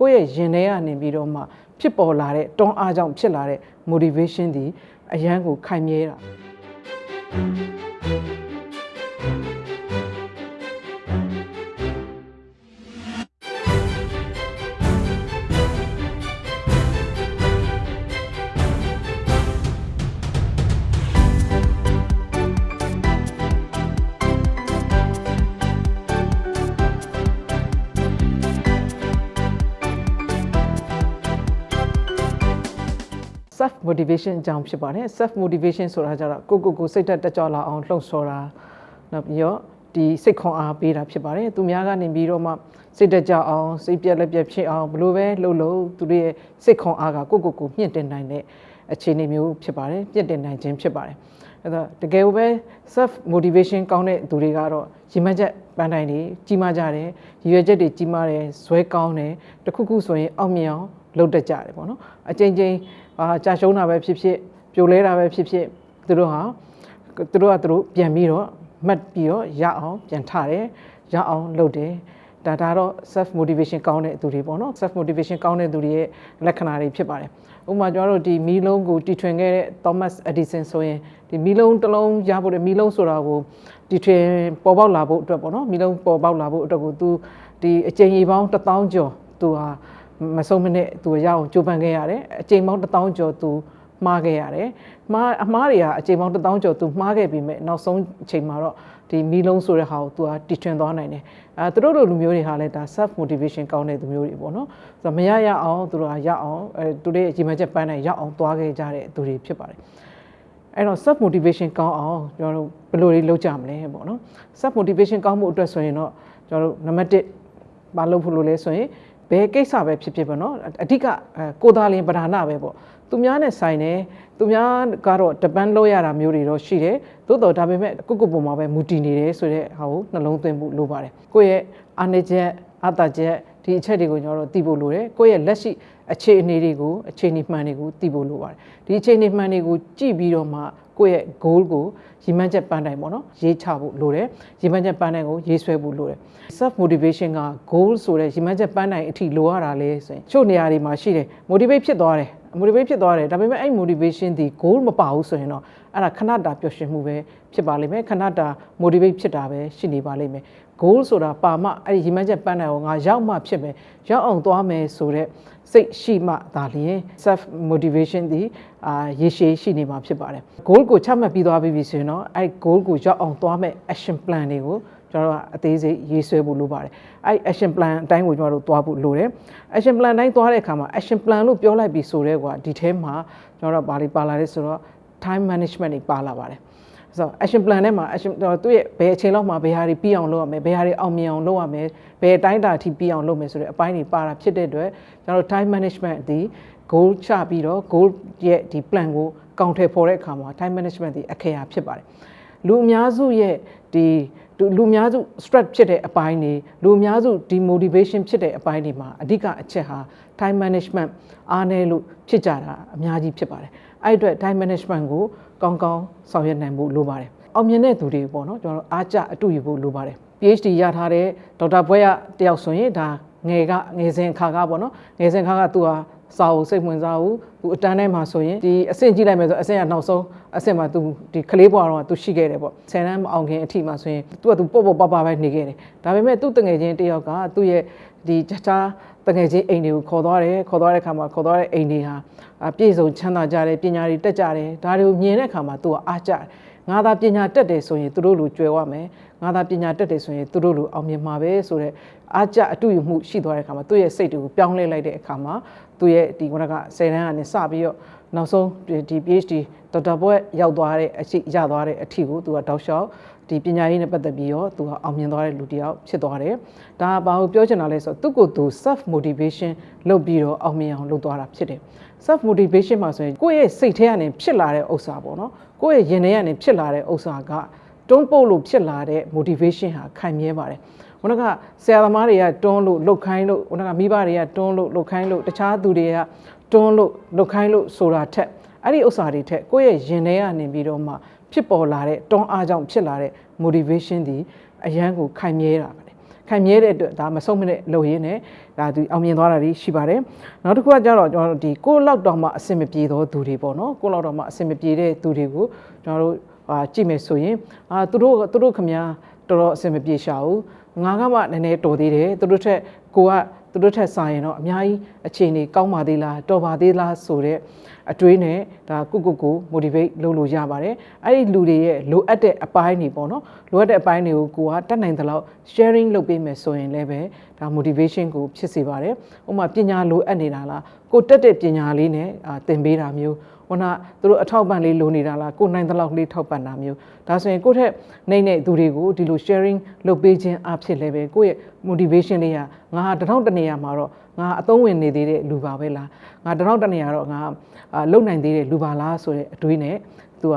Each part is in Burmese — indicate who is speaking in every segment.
Speaker 1: ကိုယ့်ရဲ့ရင်ထဲကနေပြီးတော့မှဖြစ်ပေါ်လာတဲ့တွန်းအားကြောင့်ဖြစ်လာတဲ့ motivation ဒီအရန်ကိုခိုင်မြဲတာ self motivation အကြောင်းဖြစ်ပါတယ် self motivation ဆိုတာကြတော့ကိုကိုကိုစိတ်သက်တက်ကြွလာအောင်လှုံ့ဆော်တာနောက်ပြီးတော့ဒီစိတ်ခွန်အားပေးတာဖြစ်ပါတယ်သူများကနေပြီးတော့မှစိတ်တက်ကြွအောင်စိတ်ပြက်လက်ပြက်ဖြစ်အောင်ဘလို့ပဲလှုပ်လို့သူတို့ရဲ့စိတ်ခွန်အားကကိုကိုကိုမြင့်တင်နိုင်တဲ့အခြေအနေမျိုးဖြစ်ပါတယ်မြင့်တင်နိုင်ခြင်းဖြစ်ပါတယ် အဲ့တော့တကယ်ပဲ self motivation ကောင်းတဲ့သူတွေကတော့ရီမချက်ပန်းတိုင်းတွေကြီးမားကြတယ်ရည်ရွယ်ချက်တွေကြီးမားတယ်ဇွဲကောင်းတယ်တခုခုဆိုရင်အောင်မြင်အောင်လုပ်တတ်ကြတယ်ပေါ့နော်အချိန်ချင်းအာကြာရှုံးတာပဲဖြစ်ဖြစ်ပြိုလဲတာပဲဖြစ်ဖြစ်သူတို့ဟာသူတို့ကသူတို့ပြန်ပြီးတော့မှတ်ပြီးတော့ရအောင်ပြန်ထတယ်ရအောင်လုပ်တယ် ဒါဒါတော့ self motivation ကောင်းတဲ့သူတွေပေါ့နော် self motivation ကောင်းတဲ့သူတွေရဲ့လက္ခဏာတွေဖြစ်ပါတယ်ဥပမာကျွန်တော်တို့ဒီမီလုံးကိုတီထွင်ခဲ့တဲ့ Thomas Edison ဆိုရင်ဒီမီလုံးတစ်လုံးရဖို့တဲ့မီလုံးဆိုတာကိုတီထွင်ပေါ်ပေါက်လာဖို့အတွက်ပေါ့နော်မီလုံးပေါ်ပေါက်လာဖို့အတွက်ကိုသူဒီအကြိမ်ကြီးပေါင်း1000ကျော်သူဟာမဆုံးမနဲ့သူရအောင်ကြိုးပမ်းခဲ့ရတယ်အချိန်ပေါင်း1000ကျော်သူ မှားခဲ့ရတယ်မှားအမှားတွေကအချိန်ပေါင်း1000ကျော်သူမှားခဲ့ပြီးမဲ့နောက်ဆုံးအချိန်မှာတော့ဒီမီလုံးဆိုတဲ့ဟာကိုသူကတီထွင်သွားနိုင်တယ်အဲသူတို့လိုလူမျိုးတွေဟာလည်းဒါ self motivation ကောင်းတဲ့လူမျိုးတွေပေါ့နော်ဆိုတော့မရရအောင်သူတို့ကရအောင်အဲသူတို့ရဲ့အချိန်မှချက်ပန်းနိုင်ရအောင်သွားခဲ့ကြတဲ့သူတွေဖြစ်ပါတယ်အဲ့တော့ self motivation ကောင်းအောင်ကျွန်တော်တို့ဘယ်လိုတွေလုပ်ကြမလဲပေါ့နော် self motivation ကောင်းမှုအတွက်ဆိုရင်တော့ကျွန်တော်တို့နံပါတ်1မလုပ်ဖို့လို့လဲဆိုရင်ဘယ်ကိစ္စပဲဖြစ်ဖြစ်ပေါ့နော်အဓိကကိုသားလင်းပဓာနာပဲပေါ့ သူများနဲ့ဆိုင်တယ်သူများကတော့ depend လုပ်ရတာမျိုးတွေတော့ရှိတယ်သို့တော်ဒါပေမဲ့ကိုကိုပုံမှာပဲမူတည်နေတယ်ဆိုတဲ့ဟာကိုနှလုံးသွင်းဖို့လိုပါတယ်ကိုယ့်ရဲ့အားနည်းချက်အတာချက်ဒီအချက်တွေကိုကျွန်တော်တို့သိဖို့လိုတယ်ကိုယ့်ရဲ့လက်ရှိအခြေအနေတွေကိုအခြေအနေမှန်တွေကိုသိဖို့လိုပါတယ်ဒီအခြေအနေမှန်တွေကိုကြည့်ပြီးတော့မှကိုယ့်ရဲ့ goal ကိုရည်မှန်းချက်ပန်းတိုင်းပေါ့နော်ရေးချဖို့လိုတယ်ရည်မှန်းချက်ပန်းတိုင်းကိုရေးဆွဲဖို့လိုတယ် self motivation က goal ဆိုတဲ့ရည်မှန်းချက်ပန်းတိုင်းအထိလိုရတာလဲဆိုရင်ချို့နေရာတွေမှာရှိတယ် motivate ဖြစ်သွားတယ် motivate ဖြစ်သွားတယ်ဒါပေမဲ့အဲ့ motivation ဒီ goal မပါဘူးဆိုရင်တော့ အဲ့ဒါခဏတာပျော်ရွှင်မှုပဲဖြစ်ပါလိမ့်မယ်ခဏတာ motivate ဖြစ်တာပဲရှိနေပါလိမ့်မယ် goal ဆိုတာပါမှအဲ့ဒီရည်မှန်းချက်ပန်းတိုင်းကိုငါရောက်မှဖြစ်မယ်ရောက်အောင်သွားမယ်ဆိုတဲ့စိတ်ရှိမှဒါလျင် self motivation ဒီအာရေရှည်ရှိနေမှာဖြစ်ပါတယ် goal ကိုချမှတ်ပြီးသွားပြီဆိုရင်တော့အဲ့ goal ကိုရောက်အောင်သွားမယ် action plan တွေကိုကျွန်တော်တို့ကအသေးစိတ်ရေးဆွဲဖို့လိုပါတယ်အဲ့ action plan အတိုင်းကိုကျွန်တော်တို့သွားဖို့လိုတယ် action plan တိုင်းသွားတဲ့အခါမှာ action plan လို့ပြောလိုက်ပြီးဆိုတော့ကွာဒီထဲမှာကျွန်တော်တို့ဘာတွေပါလာလဲဆိုတော့ time management တွေပါလာပါတယ်ဆိုတော့ action plan ထဲမှာ action သူ့ရဲ့ဘယ်အချိန်လောက်မှာဘယ်ဟာတွေပြီးအောင်လုပ်ရမယ်ဘယ်ဟာတွေအောင်မြင်အောင်လုပ်ရမယ်ဘယ်အတိုင်းတာအထိပြီးအောင်လုပ်မယ်ဆိုတဲ့အပိုင်းတွေပါတာဖြစ်တဲ့အတွက်ကျွန်တော်တို့ time management ဒီ goal ချပြီးတော့ goal ရဲ့ဒီ plan ကိုကောင်ထည်ဖော်တဲ့အခါမှာ time management ဒီအခရာဖြစ်ပါတယ်လူအများစုရဲ့ဒီလူအများစု stress ဖြစ်တဲ့အပိုင်းတွေလူအများစု demotivation ဖြစ်တဲ့အပိုင်းတွေမှာအဓိကအချက်ဟာ time management အားနည်းလို့ဖြစ်ကြတာအများကြီးဖြစ်ပါတယ် အဲ့အတွက် time management ကိုကောင်းကောင်းဆောင်ရွက်နိုင်ဖို့လိုပါတယ်အောင်မြင်တဲ့သူတွေပေါ့နော်ကျွန်တော်တို့အားကြအတူယူဖို့လိုပါတယ် PhD ရထားတဲ့ဒေါက်တာဘွဲရတယောက်ဆိုရင်ဒါငယ်ကငယ်စဉ်ခါကပေါ့နော်ငယ်စဉ်ခါကသူဟာ စာအုပ်စိတ်ဝင်စားဘူးသူအတန်းထဲမှာဆိုရင်ဒီအဆင့်ကြည့်လိုက်မယ်ဆိုအဆင့်ကနောက်ဆုံးအဆင့်မှာသူဒီကလေးဘွားတော့သူရှိခဲ့တယ်ပေါ့ဆယ်တန်းမအောင်ခင်အထိမှာဆိုရင်သူကသူပေါ့ပေါ့ပပပဲနေခဲ့တယ်ဒါပေမဲ့သူ့တငယ်ချင်းတယောက်ကသူ့ရဲ့ဒီတခြားတငယ်ချင်းအိမ်တွေကိုခေါ်သွားတယ်ခေါ်သွားတဲ့အခါမှာခေါ်သွားတဲ့အိမ်တွေဟာပြည့်စုံချမ်းသာကြတယ်ပညာတွေတက်ကြတယ်ဒါတွေကိုမြင်တဲ့အခါမှာသူကအားကြတယ်ငါသာပညာတက်တယ်ဆိုရင်သူတို့လိုကြွယ်ဝမယ် ငါသာပညာတက်တယ်ဆိုရင်သူတို့လိုအောင်မြင်မှာပဲဆိုတော့အားကြအတူယူမှုရှိသွားတဲ့အခါမှာသူ့ရဲ့စိတ်တွေကိုပြောင်းလဲလိုက်တဲ့အခါမှာသူ့ရဲ့ဒီခုနက10တန်းကနေစပြီးတော့နောက်ဆုံးဒီ PhD ဒေါက်တာဘွဲ့ရောက်သွားတဲ့အချိန်ရသွားတဲ့အထီကိုသူကတောက်လျှောက်ဒီပညာရေးနဲ့ပတ်သက်ပြီးတော့သူကအောင်မြင်သွားတဲ့လူတစ်ယောက်ဖြစ်သွားတယ်။ဒါဘာကိုပြောချင်တာလဲဆိုတော့သူ့ကိုယ်သူ self motivation လုပ်ပြီးတော့အောင်မြင်အောင်လုပ်သွားတာဖြစ်တယ်။ self motivation မှာဆိုရင်ကိုယ့်ရဲ့စိတ်ထဲကနေဖြစ်လာတဲ့ဥစ္စာပေါ့နော်။ကိုယ့်ရဲ့ရင်ထဲကနေဖြစ်လာတဲ့ဥစ္စာက တွန်းပို့လို့ဖြစ်လာတဲ့ motivation ဟာခိုင်မြဲပါတယ်။ခုနကဆရာသမားတွေကတွန်းလို့လှုပ်ခိုင်းလို့ခုနကမိဘတွေကတွန်းလို့လှုပ်ခိုင်းလို့တခြားသူတွေကတွန်းလို့လှုပ်ခိုင်းလို့ဆိုတာထက်အဲ့ဒီဥစ္စာတွေထက်ကိုယ့်ရဲ့ရင်ထဲကနေပြီးတော့မှဖြစ်ပေါ်လာတဲ့တွန်းအားကြောင့်ဖြစ်လာတဲ့ motivation ဒီအရန်ကိုခိုင်မြဲတာပဲခခံမြဲတဲ့အတွက်ဒါမဆုံးမနဲ့လုပ်ရင်းနဲ့ဒါသူအောင်မြင်သွားတာတွေရှိပါတယ်နောက်တစ်ခုကကြတော့ကျွန်တော်တို့ဒီကိုယ့်လောက်တောင်မှအဆင်မပြေသောသူတွေပေါ့နော်ကိုယ့်လောက်တောင်မှအဆင်မပြေတဲ့သူတွေကိုကျွန်တော်တို့ အာကြည့်မယ်ဆိုရင်အာသူတို့သူတို့ခမများတော်တော်အဆင်မပြေရှာဘူးငါကမှနည်းနည်းတော်သေးတယ်သူတို့ထက်ကိုကသူတို့ထက်ဆိုင်ရင်တော့အများကြီးအခြေအနေကောင်းပါသေးလားတော်ပါသေးလားဆိုတဲ့အတွေးနဲ့ဒါကုကုကို motivate လုပ်လို့ရပါတယ်အဲ့ဒီလူတွေရဲ့လိုအပ်တဲ့အပိုင်းတွေပေါ့နော်လိုအပ်တဲ့အပိုင်းတွေကိုကိုကတတ်နိုင်သလောက် sharing လုပ်ပေးမယ်ဆိုရင်လည်းပဲဒါ motivation ကိုဖြစ်စေပါတယ်ဥပမာပညာလိုအပ်နေတာလားကိုတက်တဲ့ပညာလေးနဲ့အာသင်ပေးတာမျိုးဟိုနာသူတို့အထောက်ပံ့လေးလိုနေတာလားကိုနိုင်သလောက်လေးထောက်ပံ့တာမျိုးဒါဆိုရင်ကိုယ့်ထက်နိုင်တဲ့သူတွေကိုဒီလို sharing လုပ်ပေးခြင်းအဖြစ်လည်းပဲကိုယ့်ရဲ့ motivation လေးကငါဟာတထောင်တနေရာမှာတော့ငါအသုံးဝင်နေသေးတဲ့လူပါပဲလားငါတထောင်တနေရာတော့ငါအာလုံနိုင်သေးတဲ့လူပါလားဆိုတဲ့အတွေးနဲ့သူက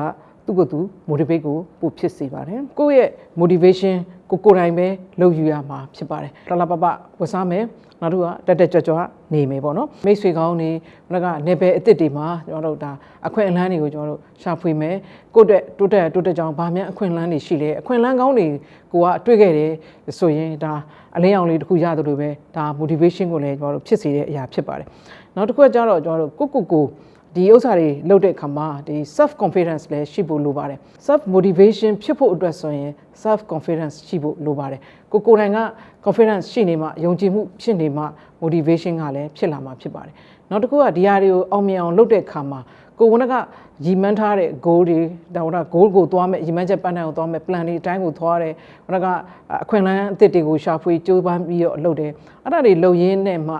Speaker 1: သူ့ကိုယ်သူ motivate ကိုပို့ဖြစ်စေပါတယ်ကိုယ့်ရဲ့ motivation ကိုကိုယ်တိုင်ပဲလုပ်ယူရမှာဖြစ်ပါတယ်တလပပဝတ်စားမယ်နောက်တစ်ခုကတက်တက်ကြွကြွနေမယ်ပေါ့နော်မိတ်ဆွေကောင်းတွေဘက်ကနေပယ်အစ်စ်တွေမှာကျွန်တော်တို့ဒါအခွင့်အလမ်းတွေကိုကျွန်တော်တို့ရှာဖွေမယ်ကိုယ့်အတွက်တိုးတက်တိုးတက်ကြောင်းဗာမြန်အခွင့်အလမ်းတွေရှိလဲအခွင့်အလမ်းကောင်းတွေကိုကတွေ့ခဲ့တယ်ဆိုရင်ဒါအလင်းရောင်လေးတစ်ခုရတယ်လို့ပဲဒါ motivation ကိုလည်းကျွန်တော်တို့ဖြစ်စေတဲ့အရာဖြစ်ပါတယ်နောက်တစ်ခုကကျတော့ကျွန်တော်တို့ကိုကိုကို ဒီဥစ္စာတွေလုပ်တဲ့အခါမှာဒီ self confidence လည်းရှိဖို့လိုပါတယ် self motivation ဖြစ်ဖို့အတွက်ဆိုရင် self confidence ရှိဖို့လိုပါတယ်ကိုကိုယ်တိုင်က confidence ရှိနေမှယုံကြည်မှုဖြစ်နေမှ motivation ကလည်းဖြစ်လာမှာဖြစ်ပါတယ်နောက်တစ်ခုကဒီဟာတွေကိုအောင်မြင်အောင်လုပ်တဲ့အခါမှာကိုယ်ကကရည်မှန်းထားတဲ့ goal တွေဒါက goal ကိုသွားမယ်ရည်မှန်းချက်ပန်းတိုင်ကိုသွားမယ် plan တွေအတိုင်းကိုသွားတယ်ဟိုကအခွင့်အလမ်းအသစ်တွေကိုရှာဖွေကြိုးပမ်းပြီးတော့လုပ်တယ်အဲ့ဒါတွေလုပ်ရင်းနဲ့မှ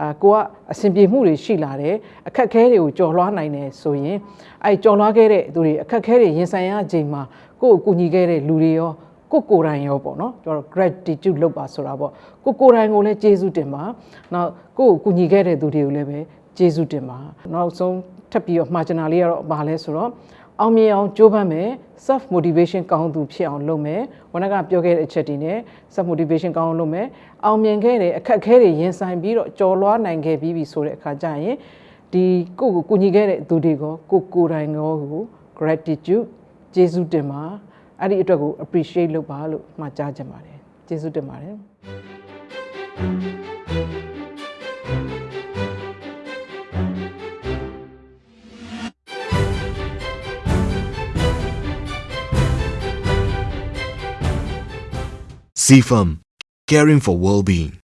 Speaker 1: အာကိုကအဆင်ပြေမှုတွေရှိလာတယ်အခက်အခဲတွေကိုကြော်လွှားနိုင်တယ်ဆိုရင်အဲကြော်လွှားခဲ့တဲ့သူတွေအခက်အခဲတွေရင်ဆိုင်ရချိန်မှာကိုယ့်ကိုကူညီခဲ့တဲ့လူတွေရောကိုကိုယ်တိုင်ရောပေါ့နော်ကျွန်တော် gratitude လုပ်ပါဆိုတာပေါ့ကိုကိုယ်တိုင်ကိုလည်းကျေးဇူးတင်ပါနောက်ကိုယ့်ကိုကူညီခဲ့တဲ့သူတွေကိုလည်းပဲကျေးဇူးတင်ပါနောက်ဆုံးထပ်ပြီးတော့မှာချင်တာလေးကတော့ဘာလဲဆိုတော့ အောင်မြင်အောင်ကြိုးပမ်းမယ် self motivation ကောင်းသူဖြစ်အောင်လုပ်မယ်ဝနကပြောခဲ့တဲ့အချက်တွေနဲ့ self motivation ကောင်းအောင်လုပ်မယ်အောင်မြင်ခဲ့တဲ့အခက်အခဲတွေရင်ဆိုင်ပြီးတော့ကြော်လွှားနိုင်ခဲ့ပြီးပြီဆိုတဲ့အခါကျရင်ဒီကိုကိုကူညီခဲ့တဲ့သူတွေကိုကိုကိုယ်တိုင်ကို gratitude ကျေးဇူးတင်ပါအဲ့ဒီအတွက်ကို appreciate လုပ်ပါလို့မှာကြားချင်ပါတယ်ကျေးဇူးတင်ပါတယ်
Speaker 2: CFAM, caring for well-being.